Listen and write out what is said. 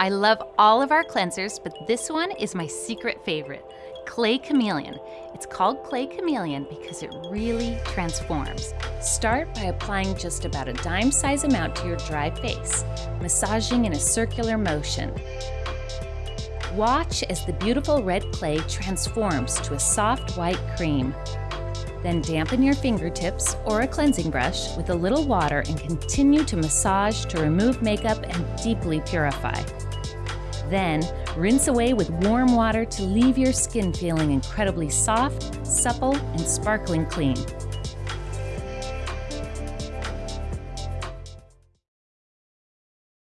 I love all of our cleansers, but this one is my secret favorite, Clay Chameleon. It's called Clay Chameleon because it really transforms. Start by applying just about a dime size amount to your dry face, massaging in a circular motion. Watch as the beautiful red clay transforms to a soft white cream. Then dampen your fingertips or a cleansing brush with a little water and continue to massage to remove makeup and deeply purify. Then, rinse away with warm water to leave your skin feeling incredibly soft, supple, and sparkling clean.